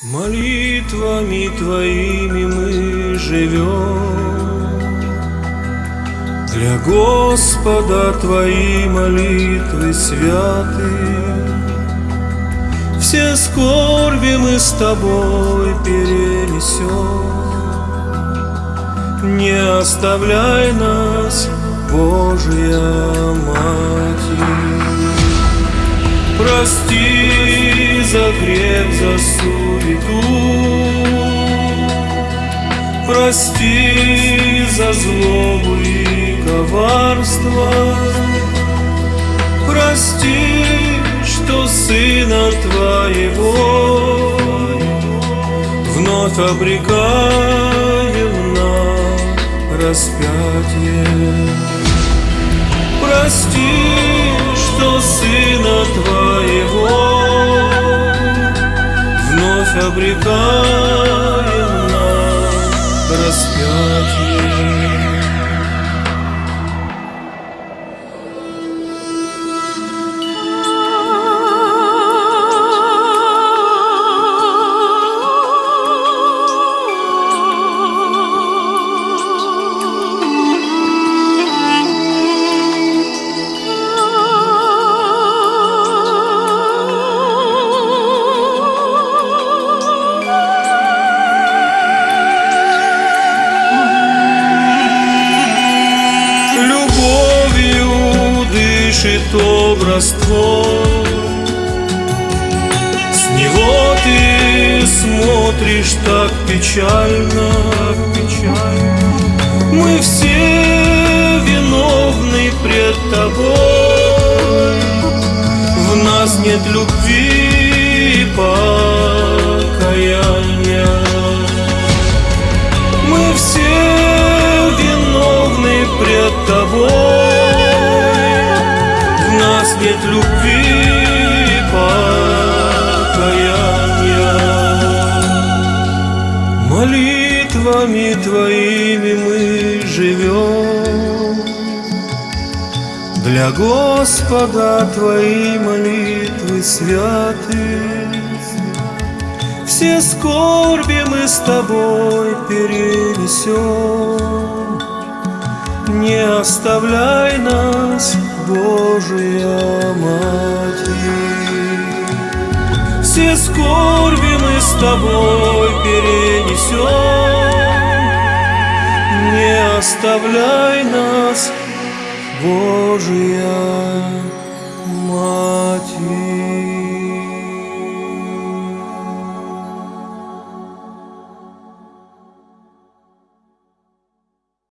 Молитвами Твоими мы живем. Для Господа Твои молитвы святы. Все скорби мы с Тобой перенесем. Не оставляй нас, Божья Матерь. Прости за грех, за суету. Прости за злобу и коварство. Прости, что Сына Твоего Вновь обрекаем на распятие. Прости, Вновь дышит образ твой. С него ты смотришь так печально, печально. Мы все виновны пред тобой. В нас нет любви и покаяния. Мы все виновны пред тобой нет любви покаяния Молитвами твоими мы живем. Для Господа твои молитвы святы. Все скорби мы с тобой перенесем Не оставляй нас, Божия Матерь. Все скорби мы с тобой перенесем. Не оставляй нас, Божия